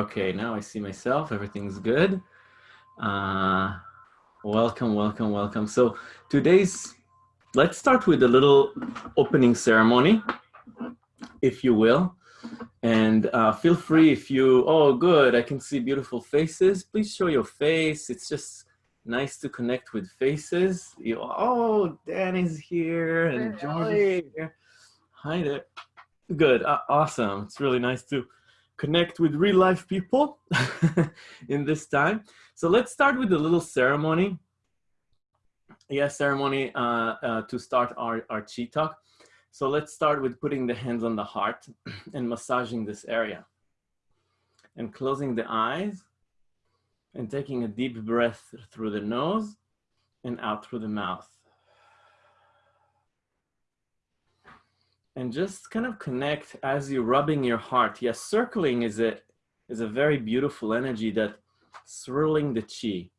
Okay, now I see myself. Everything's good. Uh, welcome, welcome, welcome. So today's, let's start with a little opening ceremony, if you will. And uh, feel free if you, oh, good, I can see beautiful faces. Please show your face. It's just nice to connect with faces. You, oh, Danny's here and George is here. Hi there. Good, uh, awesome. It's really nice to connect with real life people in this time. So let's start with a little ceremony. Yeah, ceremony uh, uh, to start our, our chi talk. So let's start with putting the hands on the heart and massaging this area. And closing the eyes and taking a deep breath through the nose and out through the mouth. And just kind of connect as you're rubbing your heart. Yes, circling is a, is a very beautiful energy that swirling the chi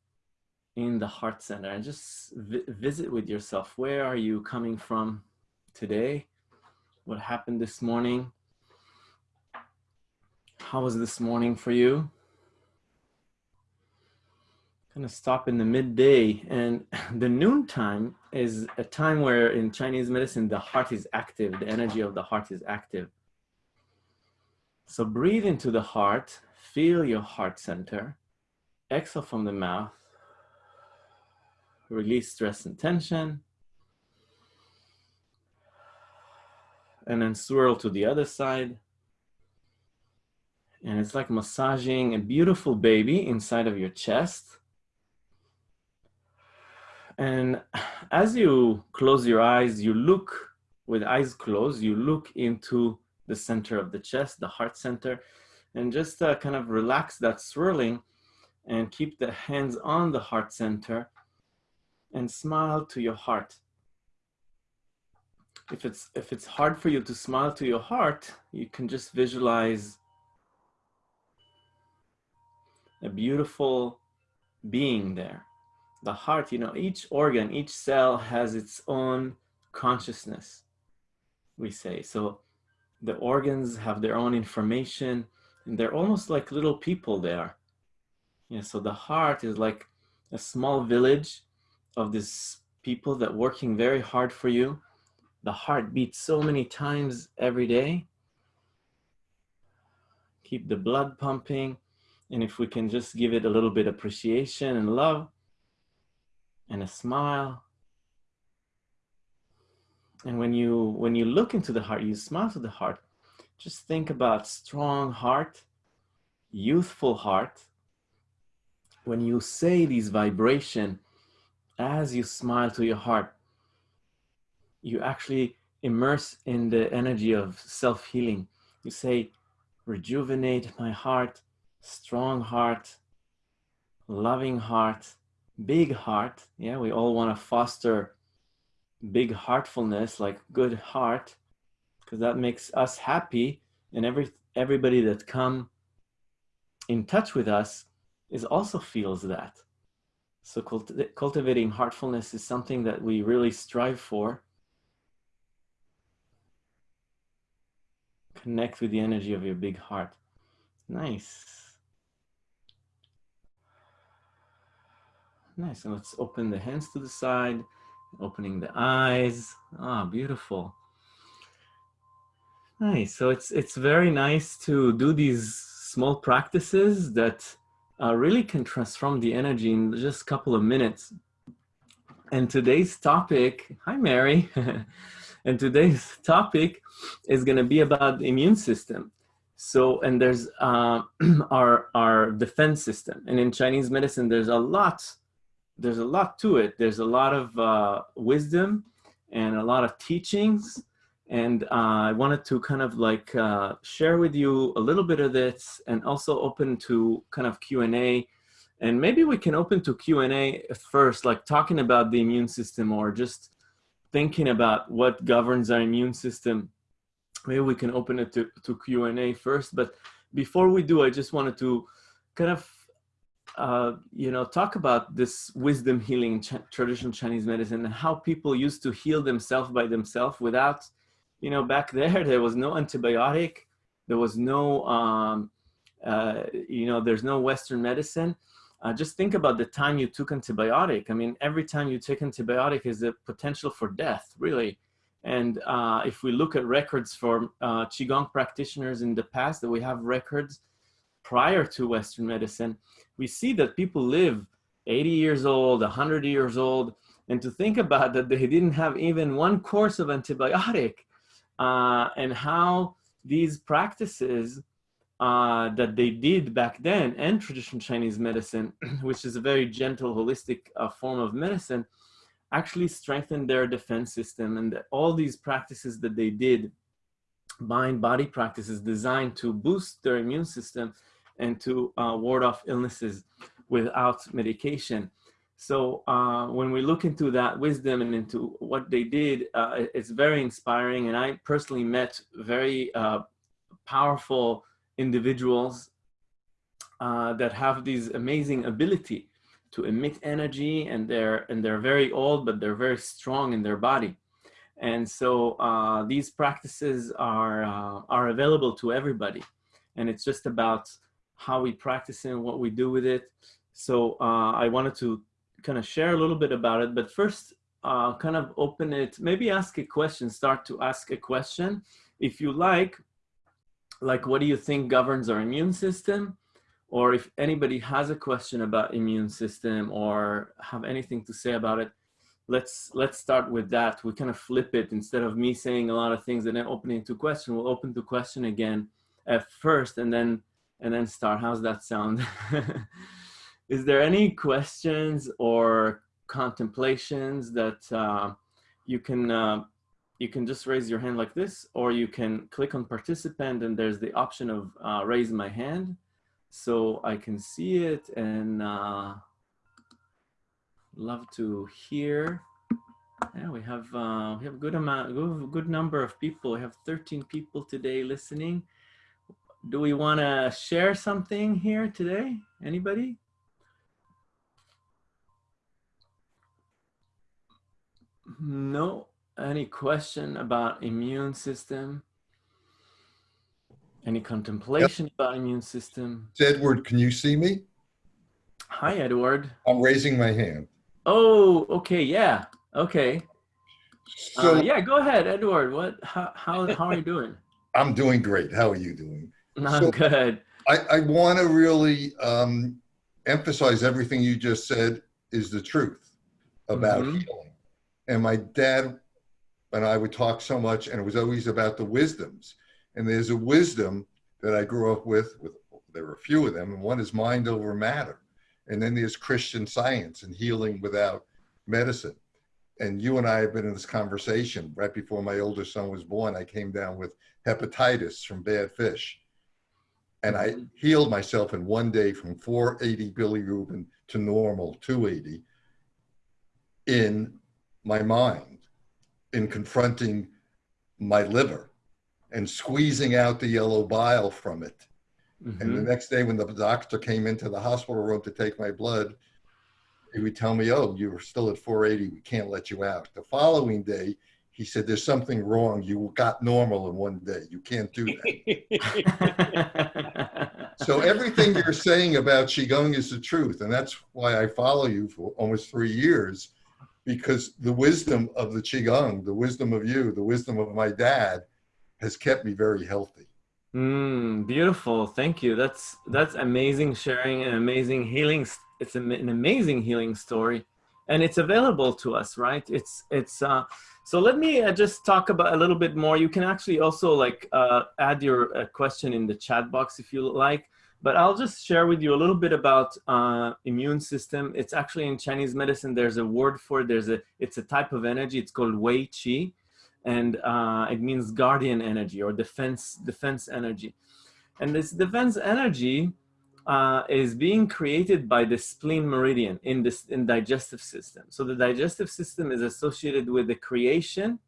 in the heart center and just vi visit with yourself. Where are you coming from today? What happened this morning? How was this morning for you? Kind of stop in the midday and the noontime is a time where in Chinese medicine, the heart is active. The energy of the heart is active. So breathe into the heart, feel your heart center, exhale from the mouth, release stress and tension, and then swirl to the other side. And it's like massaging a beautiful baby inside of your chest and as you close your eyes, you look with eyes closed, you look into the center of the chest, the heart center, and just uh, kind of relax that swirling and keep the hands on the heart center and smile to your heart. If it's, if it's hard for you to smile to your heart, you can just visualize a beautiful being there the heart, you know, each organ, each cell has its own consciousness, we say. So the organs have their own information and they're almost like little people there. Yeah, so the heart is like a small village of these people that working very hard for you. The heart beats so many times every day. Keep the blood pumping. And if we can just give it a little bit appreciation and love, and a smile. And when you, when you look into the heart, you smile to the heart, just think about strong heart, youthful heart. When you say these vibration, as you smile to your heart, you actually immerse in the energy of self-healing. You say, rejuvenate my heart, strong heart, loving heart, big heart. Yeah, we all want to foster big heartfulness, like good heart, because that makes us happy. And every everybody that come in touch with us is also feels that. So culti cultivating heartfulness is something that we really strive for. Connect with the energy of your big heart. Nice. Nice, and let's open the hands to the side, opening the eyes. Ah, beautiful. Nice, so it's, it's very nice to do these small practices that uh, really can transform the energy in just a couple of minutes. And today's topic, hi Mary, and today's topic is gonna be about the immune system. So, and there's uh, our, our defense system. And in Chinese medicine, there's a lot there's a lot to it. There's a lot of uh, wisdom and a lot of teachings. And uh, I wanted to kind of like uh, share with you a little bit of this and also open to kind of Q&A. And maybe we can open to Q&A first, like talking about the immune system or just thinking about what governs our immune system. Maybe we can open it to, to Q&A first. But before we do, I just wanted to kind of uh, you know, talk about this wisdom healing ch traditional Chinese medicine and how people used to heal themselves by themselves without, you know, back there, there was no antibiotic, there was no um, uh, you know, there's no Western medicine. Uh, just think about the time you took antibiotic. I mean, every time you take antibiotic is a potential for death, really. And uh, if we look at records for uh, Qigong practitioners in the past, that we have records prior to Western medicine, we see that people live 80 years old, 100 years old, and to think about that they didn't have even one course of antibiotic uh, and how these practices uh, that they did back then and traditional Chinese medicine, which is a very gentle, holistic uh, form of medicine, actually strengthened their defense system. And all these practices that they did, mind body practices designed to boost their immune system and to uh, ward off illnesses without medication. So uh, when we look into that wisdom and into what they did, uh, it's very inspiring. And I personally met very uh, powerful individuals uh, that have these amazing ability to emit energy and they're, and they're very old, but they're very strong in their body. And so uh, these practices are, are available to everybody. And it's just about how we practice it and what we do with it. So I wanted to kind of share a little bit about it, but first uh, kind of open it, maybe ask a question, start to ask a question. If you like, like what do you think governs our immune system? Or if anybody has a question about immune system or have anything to say about it, let's let's start with that. We kind of flip it instead of me saying a lot of things and then opening to question, we'll open to question again at first and then and then start. How's that sound? is there any questions or contemplations that uh, you can uh, you can just raise your hand like this or you can click on participant and there's the option of uh, raise my hand so I can see it and uh, love to hear yeah we have uh, we have a good amount good, good number of people we have 13 people today listening do we want to share something here today anybody No. Any question about immune system? Any contemplation yep. about immune system? It's Edward, can you see me? Hi, Edward. I'm raising my hand. Oh, okay, yeah, okay. So uh, yeah, go ahead, Edward. What? How how how are you doing? I'm doing great. How are you doing? I'm so good. I I want to really um, emphasize everything you just said is the truth about mm -hmm. healing and my dad and I would talk so much, and it was always about the wisdoms. And there's a wisdom that I grew up with. With there were a few of them, and one is mind over matter. And then there's Christian science and healing without medicine. And you and I have been in this conversation right before my older son was born. I came down with hepatitis from bad fish. And I healed myself in one day from 480 bilirubin to normal 280 in my mind in confronting my liver and squeezing out the yellow bile from it. Mm -hmm. And the mm-hmm. next day when the doctor came into the hospital room to take my blood, he would tell me, oh, you were still at 480, we can't let you out. The following day, he said, there's something wrong. You got normal in one day. You can't do that. so everything you're saying about Qigong is the truth. And that's why I follow you for almost three years because the wisdom of the Qigong, the wisdom of you, the wisdom of my dad has kept me very healthy. Mm, beautiful. Thank you. That's, that's amazing sharing an amazing healing. It's an amazing healing story and it's available to us, right? It's, it's, uh, so let me uh, just talk about a little bit more. You can actually also like uh, add your uh, question in the chat box if you like. But I'll just share with you a little bit about uh, immune system. It's actually in Chinese medicine, there's a word for it. There's a, it's a type of energy. It's called Wei Qi. And uh, it means guardian energy or defense, defense energy. And this defense energy uh, is being created by the spleen meridian in this in digestive system. So the digestive system is associated with the creation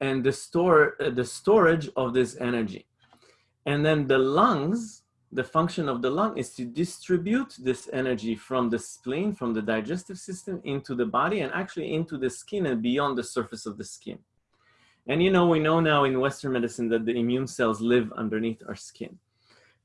and the store uh, the storage of this energy. And then the lungs the function of the lung is to distribute this energy from the spleen, from the digestive system into the body and actually into the skin and beyond the surface of the skin. And you know, we know now in Western medicine that the immune cells live underneath our skin.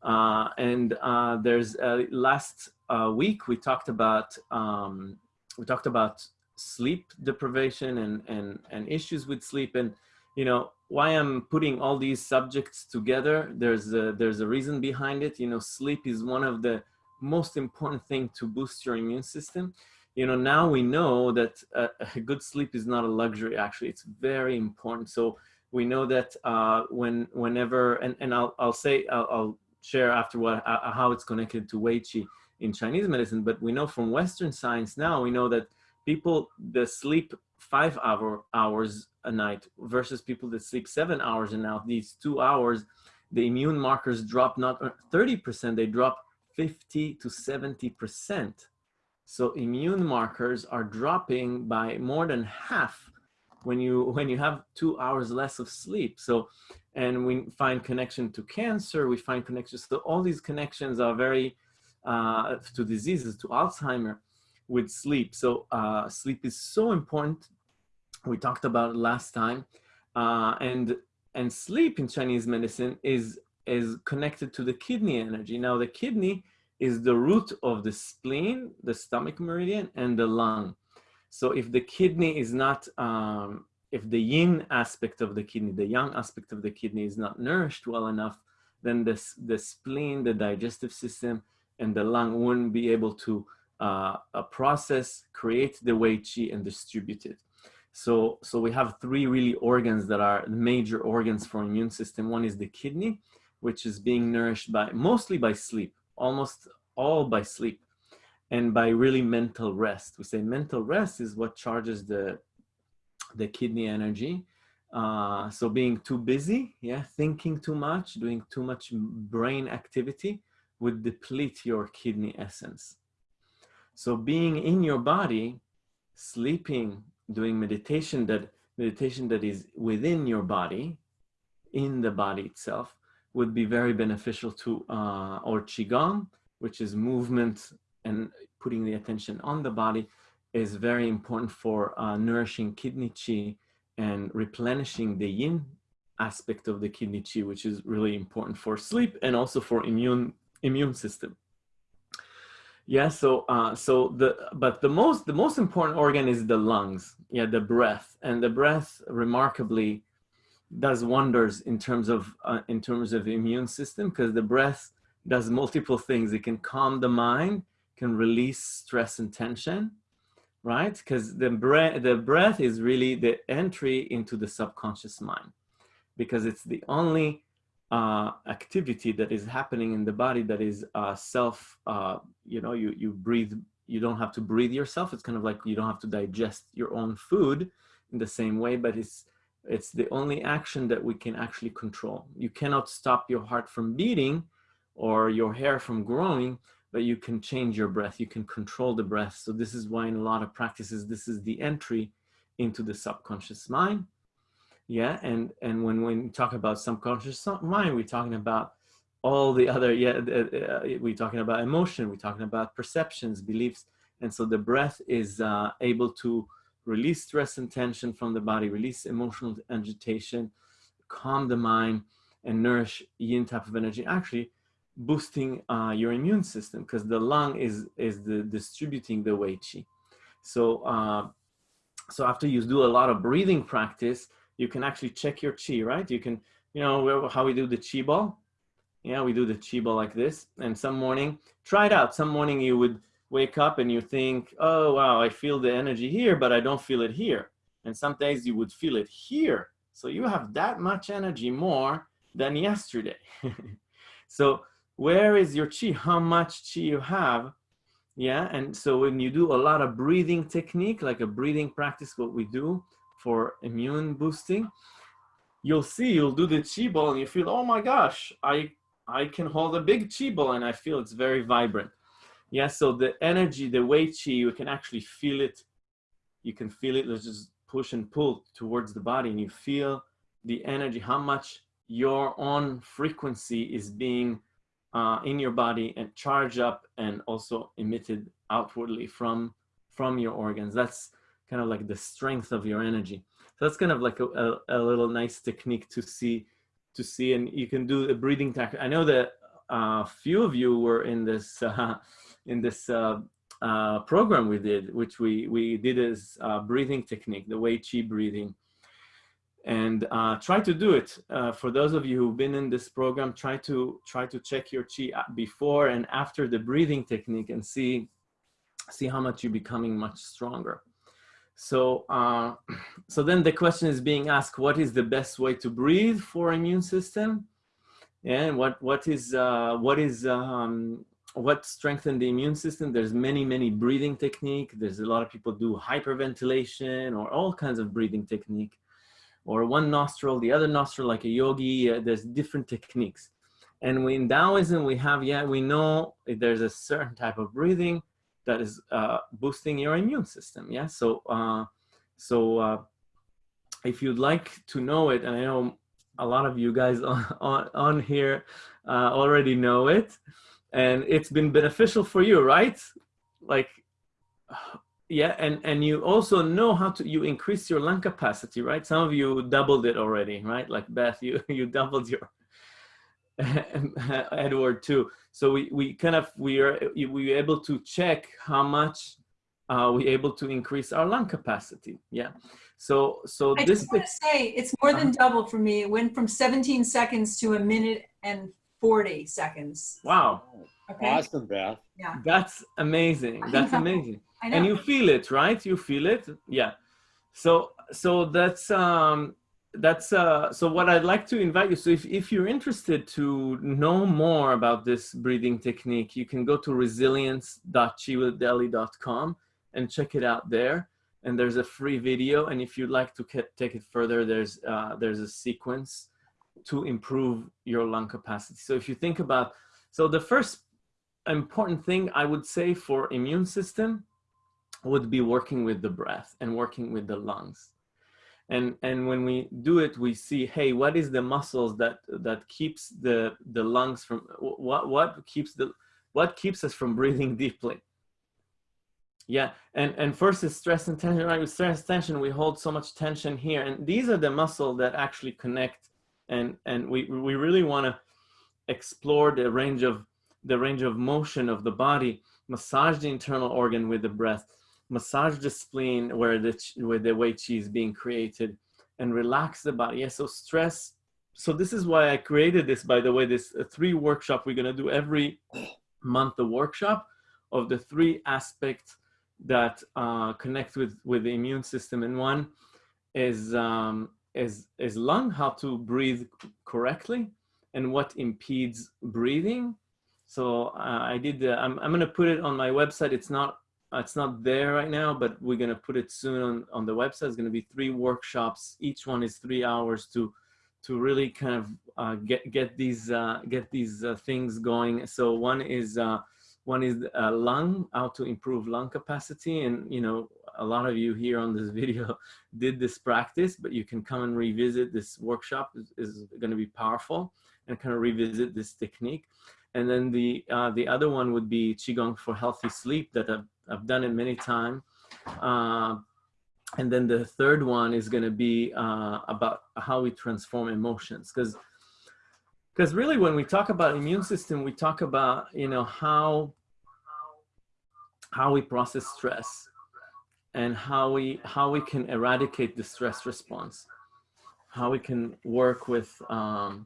Uh, and uh, there's uh, last week we talked about um, we talked about sleep deprivation and and and issues with sleep and you know why I'm putting all these subjects together. There's a, there's a reason behind it. You know, sleep is one of the most important thing to boost your immune system. You know, now we know that a, a good sleep is not a luxury. Actually, it's very important. So we know that uh, when whenever and and I'll I'll say I'll, I'll share after what uh, how it's connected to Wei Qi in Chinese medicine. But we know from Western science now we know that people the sleep five hour hours a night versus people that sleep seven hours and now these two hours the immune markers drop not 30% they drop 50 to 70% so immune markers are dropping by more than half when you when you have two hours less of sleep. So and we find connection to cancer we find connections so all these connections are very uh, to diseases to alzheimer with sleep. So uh, sleep is so important we talked about last time. Uh, and, and sleep in Chinese medicine is, is connected to the kidney energy. Now the kidney is the root of the spleen, the stomach meridian, and the lung. So if the kidney is not, um, if the yin aspect of the kidney, the yang aspect of the kidney is not nourished well enough, then the, the spleen, the digestive system, and the lung wouldn't be able to uh, process, create the Wei Qi, and distribute it. So, so we have three really organs that are major organs for immune system. One is the kidney, which is being nourished by mostly by sleep, almost all by sleep and by really mental rest. We say mental rest is what charges the, the kidney energy. Uh, so being too busy, yeah, thinking too much, doing too much brain activity would deplete your kidney essence. So being in your body, sleeping, doing meditation that meditation that is within your body, in the body itself, would be very beneficial to uh, or qigong, which is movement and putting the attention on the body, is very important for uh, nourishing kidney qi and replenishing the yin aspect of the kidney qi, which is really important for sleep and also for immune immune system. Yeah, so uh, so the but the most the most important organ is the lungs. Yeah, the breath, and the breath remarkably does wonders in terms of uh, in terms of immune system because the breath does multiple things. It can calm the mind, can release stress and tension, right? Because the breath the breath is really the entry into the subconscious mind because it's the only uh, activity that is happening in the body that is uh, self, uh, you know, you, you breathe, you don't have to breathe yourself. It's kind of like you don't have to digest your own food in the same way, but it's, it's the only action that we can actually control. You cannot stop your heart from beating or your hair from growing, but you can change your breath. You can control the breath. So this is why in a lot of practices, this is the entry into the subconscious mind yeah and and when we talk about subconscious mind we're talking about all the other yeah uh, uh, we're talking about emotion we're talking about perceptions beliefs and so the breath is uh, able to release stress and tension from the body release emotional agitation calm the mind and nourish yin type of energy actually boosting uh, your immune system because the lung is is the distributing the wei qi. So uh, so after you do a lot of breathing practice you can actually check your chi, right? You can, you know, how we do the chi ball. Yeah, we do the chi ball like this. And some morning, try it out. Some morning you would wake up and you think, oh, wow, I feel the energy here, but I don't feel it here. And some days you would feel it here. So you have that much energy more than yesterday. so where is your chi? How much chi you have? Yeah, and so when you do a lot of breathing technique, like a breathing practice, what we do, for immune boosting, you'll see, you'll do the chi ball and you feel, oh my gosh, I, I can hold a big chi ball and I feel it's very vibrant. Yeah, so the energy, the Wei chi, you can actually feel it. You can feel it, let's just push and pull towards the body and you feel the energy, how much your own frequency is being uh, in your body and charged up and also emitted outwardly from, from your organs. That's kind of like the strength of your energy. So that's kind of like a, a, a little nice technique to see, to see, and you can do a breathing tactic. I know that a few of you were in this uh, in this uh, uh, program we did, which we we did as breathing technique, the Wei Qi breathing, and uh, try to do it. Uh, for those of you who've been in this program, try to try to check your chi before and after the breathing technique and see see how much you're becoming much stronger. So, uh, so then the question is being asked, what is the best way to breathe for immune system? And what, what is, uh, what is, um, what strengthen the immune system? There's many, many breathing technique. There's a lot of people do hyperventilation or all kinds of breathing technique or one nostril, the other nostril, like a yogi, uh, there's different techniques. And we, in Taoism, we have, yeah, we know there's a certain type of breathing that is uh, boosting your immune system. Yeah. So, uh, so uh, if you'd like to know it, and I know a lot of you guys on, on, on here uh, already know it, and it's been beneficial for you, right? Like, yeah, and, and you also know how to, you increase your lung capacity, right? Some of you doubled it already, right? Like Beth, you, you doubled your, Edward too. So we, we kind of, we are, we were able to check how much uh, we able to increase our lung capacity. Yeah. So, so I this. just want to say it's more than uh-huh. double for me. It went from 17 seconds to a minute and 40 seconds. Wow. Okay. Awesome, Beth. Yeah. That's amazing. That's amazing. And you feel it, right? You feel it. Yeah. So, so that's, um, that's uh, so what I'd like to invite you. So if, if you're interested to know more about this breathing technique, you can go to resilience.chiwithdelhi.com and check it out there. And there's a free video. And if you'd like to take it further, there's, uh, there's a sequence to improve your lung capacity. So if you think about, so the first important thing I would say for immune system would be working with the breath and working with the lungs and and when we do it we see hey what is the muscles that that keeps the the lungs from what what keeps the what keeps us from breathing deeply? Yeah and and first is stress and tension right? With stress tension we hold so much tension here. And these are the muscle that actually connect. And and we we really want to explore the range of the range of motion of the body massage the internal organ with the breath massage the spleen where the, where the Wei Qi is being created and relax the body. Yeah, so stress. So this is why I created this, by the way, this uh, three workshop we're gonna do every month, the workshop of the three aspects that uh, connect with, with the immune system. And one is, um, is, is lung, how to breathe correctly and what impedes breathing. So uh, I did, the, I'm, I'm gonna put it on my website. It's not it's not there right now, but we're going to put it soon on, on the website. It's going to be three workshops. Each one is three hours to to really kind of uh, get get these uh, get these uh, things going. So one is uh, one is uh, lung, how to improve lung capacity, and you know a lot of you here on this video did this practice, but you can come and revisit this workshop is, is going to be powerful and kind of revisit this technique. And then the uh, the other one would be qigong for healthy sleep that I've I've done it many times. Uh, and then the third one is going to be uh, about how we transform emotions because because really when we talk about immune system we talk about you know how how we process stress and how we how we can eradicate the stress response how we can work with um,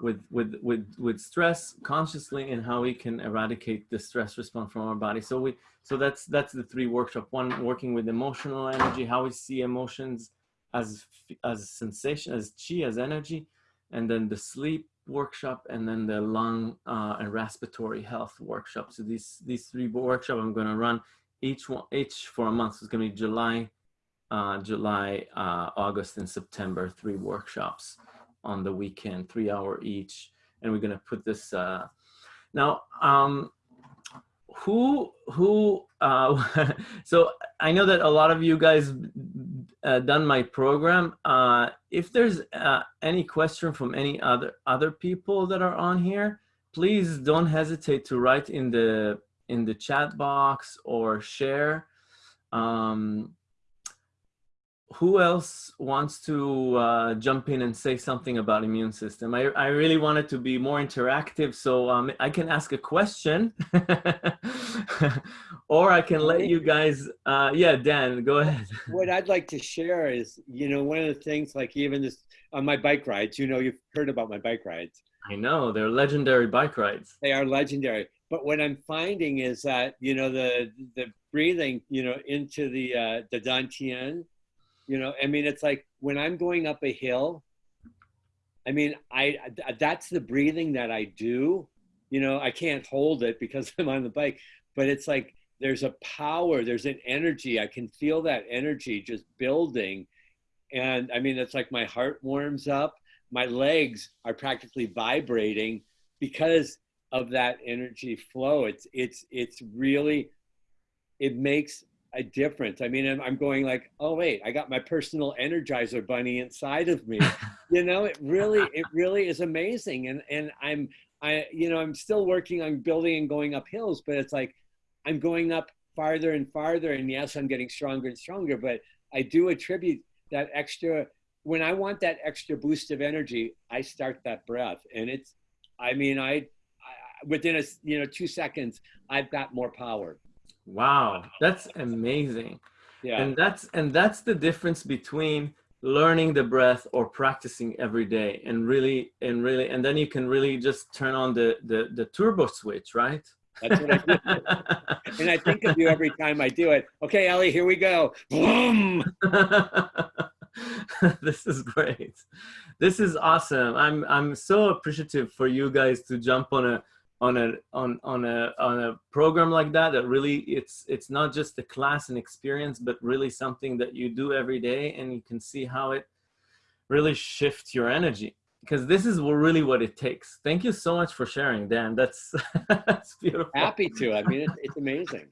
with with with with stress consciously and how we can eradicate the stress response from our body. So we so that's that's the three workshop one working with emotional energy how we see emotions as as sensation as chi as energy and then the sleep workshop and then the lung uh, and respiratory health workshop. So these these three workshop i'm going to run each one each for a month. So it's going to be july uh, july uh, august and september three workshops on the weekend, three hour each. And we're gonna put this, uh, now, um, who, who, uh, so I know that a lot of you guys uh, done my program. Uh, if there's uh, any question from any other, other people that are on here, please don't hesitate to write in the, in the chat box or share. Um, who else wants to uh, jump in and say something about immune system? I, I really want it to be more interactive, so um, I can ask a question, or I can let you guys. Uh, yeah, Dan, go ahead. What I'd like to share is, you know, one of the things, like even this on my bike rides. You know, you've heard about my bike rides. I know they're legendary bike rides. They are legendary. But what I'm finding is that you know the the breathing, you know, into the uh, the dantian you know, I mean, it's like when I'm going up a hill, I mean, I that's the breathing that I do. You know, I can't hold it because I'm on the bike, but it's like there's a power, there's an energy. I can feel that energy just building. And I mean, it's like my heart warms up, my legs are practically vibrating because of that energy flow. It's it's it's really it makes a difference. I mean, I'm, I'm going like, oh wait, I got my personal energizer bunny inside of me. you know, it really, it really is amazing. And and I'm, I, you know, I'm still working on building and going up hills, but it's like, I'm going up farther and farther. And yes, I'm getting stronger and stronger. But I do attribute that extra. When I want that extra boost of energy, I start that breath, and it's, I mean, I, I within a you know two seconds, I've got more power. Wow, that's amazing. Yeah. And that's and that's the difference between learning the breath or practicing every day and really and really and then you can really just turn on the the, the turbo switch, right? That's what I do. and I think of you every time I do it. Okay, Ellie, here we go. Boom. this is great. This is awesome. I'm I'm so appreciative for you guys to jump on a on a on on a on a program like that that really it's it's not just a class and experience but really something that you do every day and you can see how it really shifts your energy. Because this is really what it takes. Thank you so much for sharing dan. That's that's beautiful. Happy to. I mean it's, it's amazing.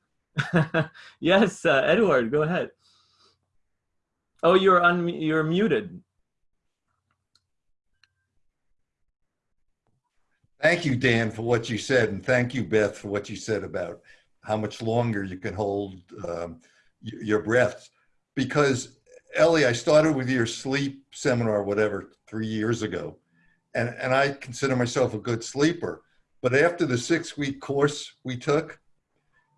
Yes uh, edward go ahead. Oh you're un you're muted Thank you, Dan, for what you said, and thank you, Beth, for what you said about how much longer you can hold um, your breaths. Because Ellie, I started with your sleep seminar, whatever, three years ago, and and I consider myself a good sleeper. But after the six-week course we took,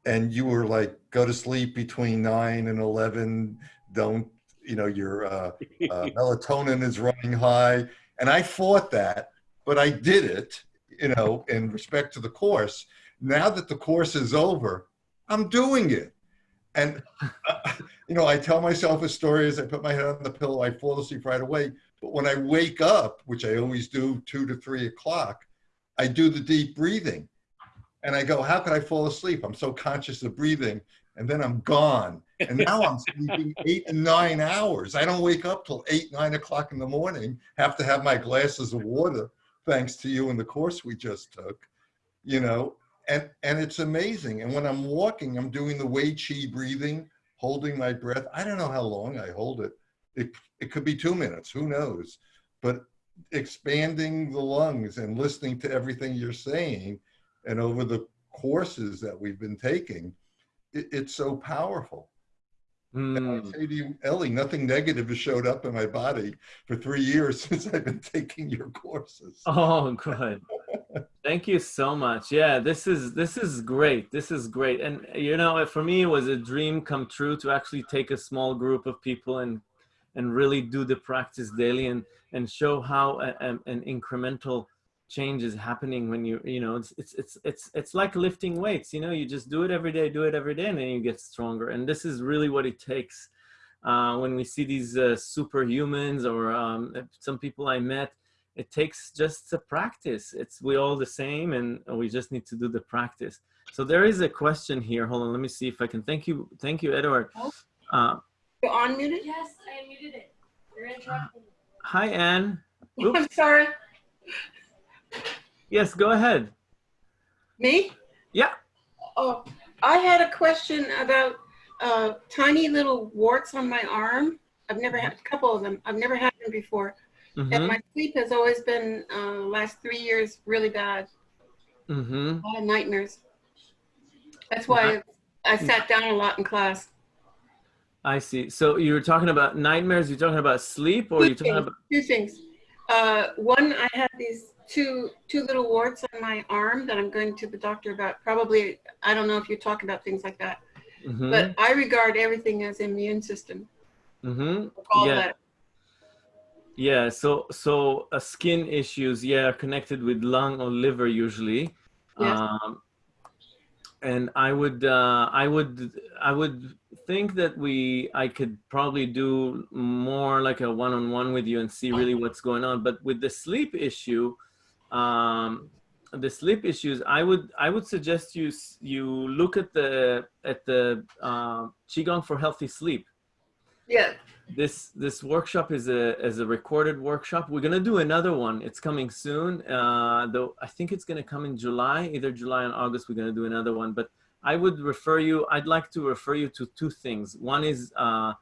and you were like, go to sleep between nine and eleven. Don't you know your uh, uh, melatonin is running high, and I fought that, but I did it you know, in respect to the course. Now that the course is over, I'm doing it. And, uh, you know, I tell myself a story as I put my head on the pillow, I fall asleep right away. But when I wake up, which I always do two to three o'clock, I do the deep breathing. And I go, how could I fall asleep? I'm so conscious of breathing. And then I'm gone. And now I'm sleeping eight and nine hours. I don't wake up till eight, nine o'clock in the morning, have to have my glasses of water thanks to you and the course we just took, you know, and, and it's amazing. And when I'm walking, I'm doing the Wei Chi breathing, holding my breath. I don't know how long I hold it. It, it could be two minutes, who knows? But expanding the lungs and listening to everything you're saying and over the courses that we've been taking, it, it's so powerful. Mm. Say to you, Ellie, nothing negative has showed up in my body for three years since I've been taking your courses. Oh, good. Thank you so much. Yeah, this is this is great. This is great. And you know, for me, it was a dream come true to actually take a small group of people and and really do the practice daily and and show how a, a, an incremental change is happening when you you know it's it's it's it's it's like lifting weights you know you just do it every day do it every day and then you get stronger. And this is really what it takes uh, when we see these uh, superhumans or um, some people I met it takes just a practice. It's we all the same and we just need to do the practice. So there is a question here. Hold on let me see if I can thank you thank you Edward. Oh. uh, you're unmuted? Yes I muted it. You're interrupting. Hi Anne. Oops. I'm sorry Yes, go ahead. Me? Yeah. Oh, I had a question about uh, tiny little warts on my arm. I've never had a couple of them. I've never had them before. Mm -hmm. And my sleep has always been, uh, last three years, really bad. Mm -hmm. A lot of nightmares. That's why I, I sat down a lot in class. I see. So you were talking about nightmares. You're talking about sleep, or you're talking about Two things. Uh, one, I had these two two little warts on my arm that I'm going to the doctor about. Probably, I don't know if you talk about things like that, Mhm, but I regard everything as immune system. mhm. All Yeah. that. Yeah, so so uh, skin issues, yeah, are connected with lung or liver usually. Yes. Um, and I would uh, I would I would think that we I could probably do more like a one-on-one with you and see really what's going on. But with the sleep issue, um, the sleep issues, I would I would suggest you you look at the at the uh, qigong for healthy sleep. Yeah. this this workshop is a is a recorded workshop. We're gonna do another one. It's coming soon. Uh though i think it's gonna come in july either july and august we're gonna do another one. But i would refer you i'd like to refer you to two things. One is uh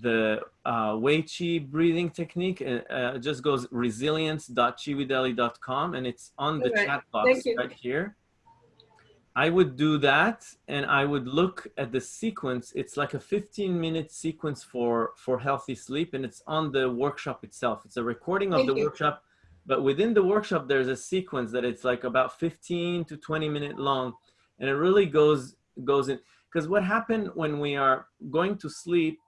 the uh wei chi breathing technique uh, uh, just goes resilience.chivideli.com and it's on the Alright, chat box right here I would do that and I would look at the sequence. It's like a 15 minute sequence for, for healthy sleep and it's on the workshop itself. It's a recording of Thank the you. workshop, but within the workshop, there's a sequence that it's like about 15 to 20 minute long. And it really goes, goes in, because what happened when we are going to sleep,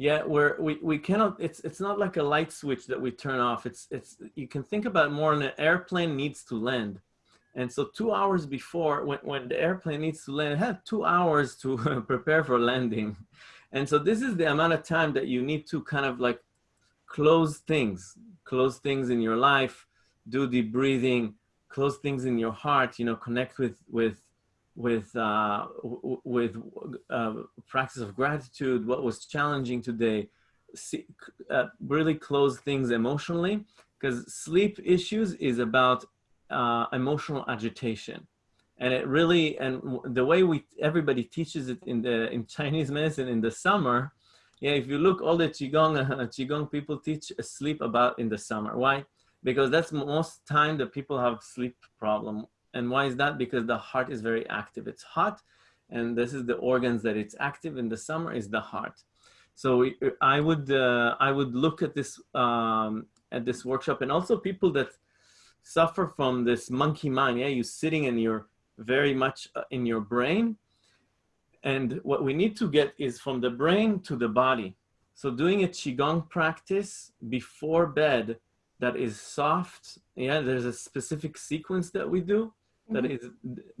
yeah, we, we cannot, it's, it's not like a light switch that we turn off. It's, it's, you can think about more an airplane needs to land. And so two hours before, when, when the airplane needs to land, had two hours to prepare for landing. And so this is the amount of time that you need to kind of like close things, close things in your life, do deep breathing, close things in your heart, you know, connect with, with, with, uh, with uh, practice of gratitude, what was challenging today, See, uh, really close things emotionally because sleep issues is about uh, emotional agitation. And it really and the way we everybody teaches it in the in chinese medicine in the summer yeah if you look all the qigong uh, qigong people teach sleep about in the summer. Why? Because that's most time that people have sleep problem and why is that because the heart is very active it's hot and this is the organs that it's active in the summer is the heart so we, i would uh, i would look at this um, at this workshop and also people that suffer from this monkey mind. Yeah, you're sitting and you're very much uh, in your brain. And what we need to get is from the brain to the body. So doing a Qigong practice before bed that is soft. Yeah, there's a specific sequence that we do that is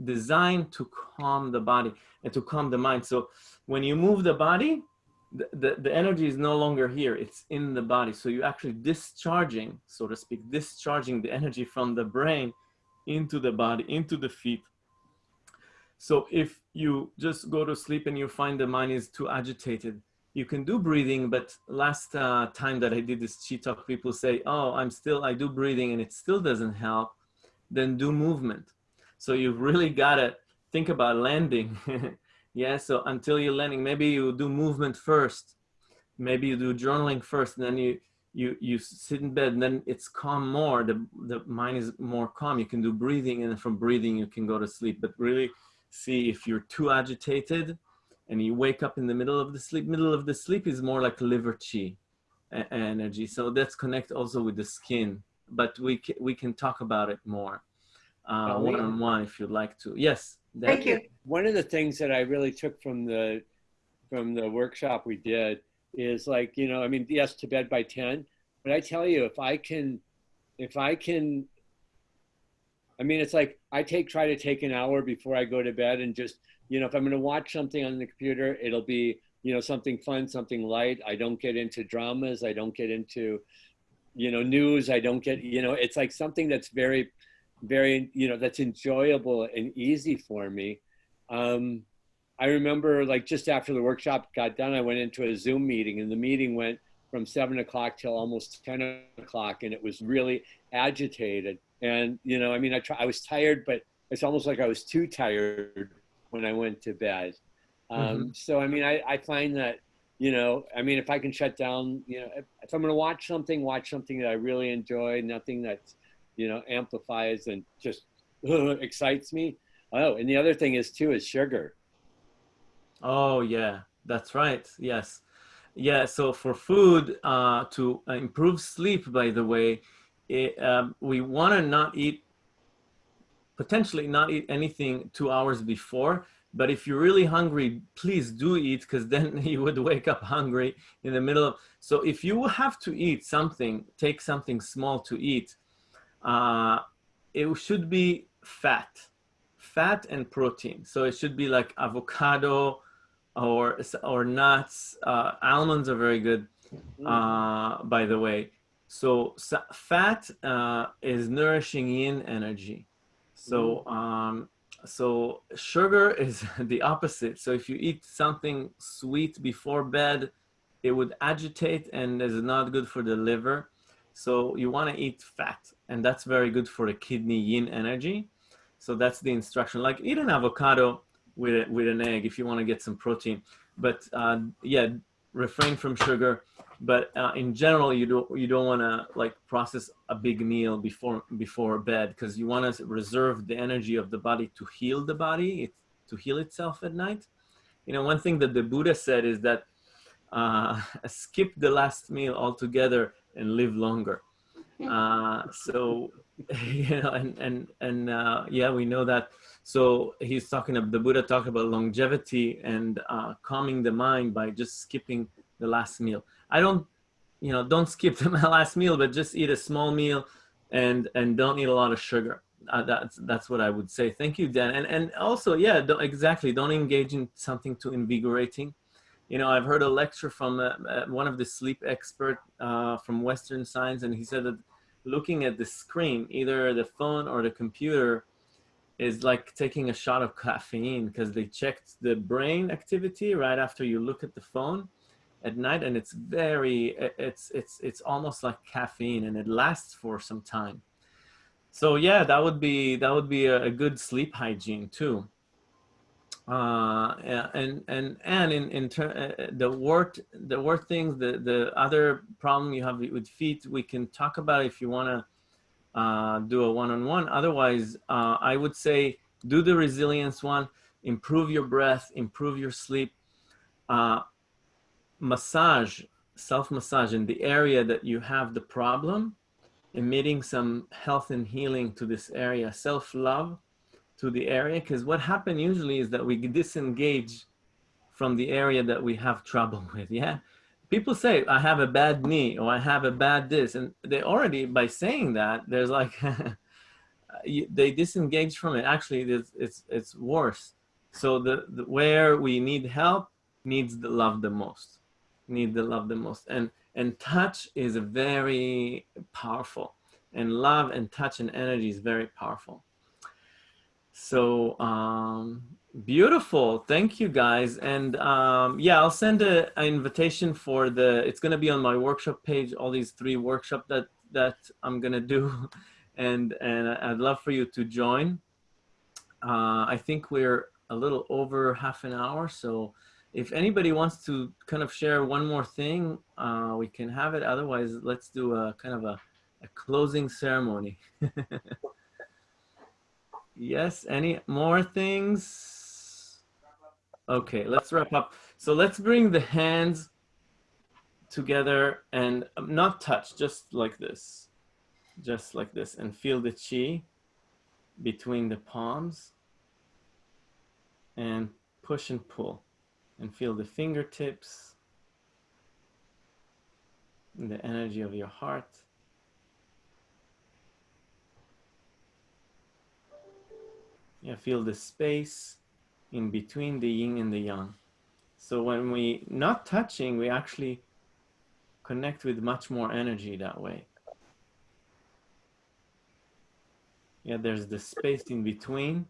designed to calm the body and to calm the mind. So when you move the body, the, the, the energy is no longer here. It's in the body. So you're actually discharging so to speak discharging the energy from the brain into the body into the feet. So if you just go to sleep and you find the mind is too agitated you can do breathing but last uh, time that i did this chi talk people say oh i'm still i do breathing and it still doesn't help. Then do movement so you've really got to think about landing. Yeah so until you're landing maybe you do movement first. Maybe you do journaling first and then you you you sit in bed and then it's calm more. The the mind is more calm. You can do breathing and from breathing you can go to sleep. But really see if you're too agitated and you wake up in the middle of the sleep. Middle of the sleep is more like liver chi energy. So that's connect also with the skin. But we we can talk about it more uh, one-on-one if you'd like to. Yes Thank you. one of the things that I really took from the from the workshop we did is like you know I mean yes to bed by ten, but I tell you if I can if I can I mean it's like I take try to take an hour before I go to bed and just you know if I'm going to watch something on the computer it'll be you know something fun something light. I don't get into dramas. I don't get into you know news. I don't get you know it's like something that's very very you know that's enjoyable and easy for me. Um, i remember like just after the workshop got done i went into a zoom meeting and the meeting went from seven o'clock till almost 10 o'clock and it was really agitated. And you know i mean i try, i was tired but it's almost like i was too tired when i went to bed. Um, so i mean I, I find that you know i mean if i can shut down you know if, if i'm going to watch something watch something that i really enjoy nothing that's you know amplifies and just excites me oh and the other thing is too is sugar Oh yeah, That's right. Yes. Yeah. So for food uh, to improve sleep, by the way, it, um, we want to not eat, potentially not eat anything two hours before. But if you're really hungry, please do eat because then you would wake up hungry in the middle of. So if you have to eat something, take something small to eat, uh, it should be fat, fat and protein. So it should be like avocado or, or nuts. Uh, almonds are very good, uh, by the way. So, so fat uh, is nourishing yin energy. So, um, so sugar is the opposite. So if you eat something sweet before bed, it would agitate and is not good for the liver. So you want to eat fat and that's very good for the kidney yin energy. So that's the instruction. Like eat an avocado with, a, with an egg if you want to get some protein. But uh, yeah, refrain from sugar but uh, in general you don't you don't want to like process a big meal before before bed because you want to reserve the energy of the body to heal the body it, to heal itself at night you know one thing that the buddha said is that uh, skip the last meal altogether and live longer uh, so you know and and and uh, yeah we know that so he's talking about the buddha talked about longevity and uh, calming the mind by just skipping the last meal I don't, you know, don't skip the last meal, but just eat a small meal and, and don't eat a lot of sugar. Uh, that's, that's what I would say. Thank you, Dan. And, and also, yeah, don't, exactly. Don't engage in something too invigorating. You know, I've heard a lecture from uh, uh, one of the sleep expert uh, from Western science, and he said that looking at the screen, either the phone or the computer, is like taking a shot of caffeine because they checked the brain activity right after you look at the phone at night and it's very it's it's it's almost like caffeine and it lasts for some time. So yeah that would be that would be a, a good sleep hygiene too uh and and and in in ter- uh, the wort the wort things the the other problem you have with feet we can talk about if you want to uh do a one-on-one. Otherwise uh i would say do the resilience one improve your breath improve your sleep. Uh massage, self-massage in the area that you have the problem, emitting some health and healing to this area, self-love to the area. Because what happens usually is that we disengage from the area that we have trouble with. Yeah. People say, I have a bad knee or I have a bad this. And they already, by saying that, there's like, they disengage from it. Actually, it's, it's, it's worse. So the, the, where we need help needs the love the most need the love the most. And, and touch is very powerful. And love and touch and energy is very powerful. So um, beautiful. Thank you guys. And um, yeah, I'll send an invitation for the, it's going to be on my workshop page, all these three workshop that, that I'm going to do. And, and I'd love for you to join. Uh, I think we're a little over half an hour. So if anybody wants to kind of share one more thing, uh, we can have it. Otherwise, let's do a kind of a, a closing ceremony. yes, any more things? Okay, let's wrap up. So let's bring the hands together and um, not touch, just like this. Just like this and feel the chi between the palms and push and pull and feel the fingertips and the energy of your heart. Yeah, feel the space in between the yin and the yang. So when we not touching, we actually connect with much more energy that way. Yeah, there's the space in between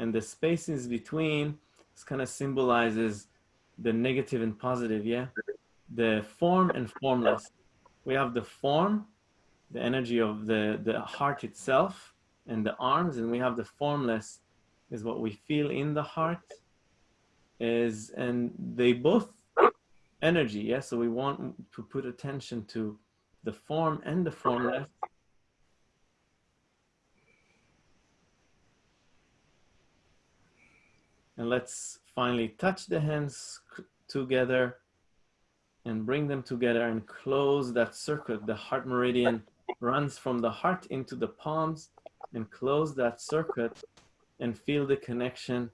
and the spaces between it's kind of symbolizes the negative and positive yeah the form and formless we have the form the energy of the the heart itself and the arms and we have the formless is what we feel in the heart is and they both energy yeah so we want to put attention to the form and the formless And let's finally touch the hands together and bring them together and close that circuit. The heart meridian runs from the heart into the palms and close that circuit and feel the connection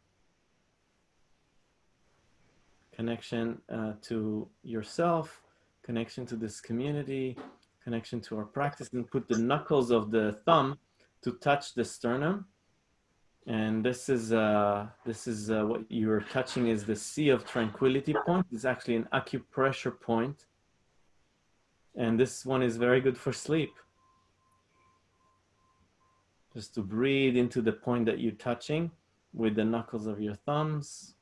connection uh, to yourself, connection to this community, connection to our practice, and put the knuckles of the thumb to touch the sternum. And this is uh, this is uh, what you're touching is the sea of tranquility point. It's actually an acupressure point. And this one is very good for sleep. Just to breathe into the point that you're touching with the knuckles of your thumbs.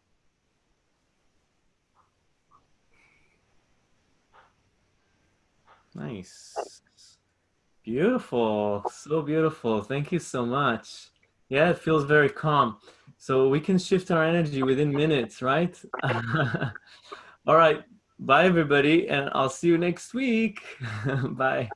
Nice. Beautiful. So beautiful. Thank you so much. Yeah, it feels very calm. So we can shift our energy within minutes, right? All right. Bye, everybody. And I'll see you next week. Bye.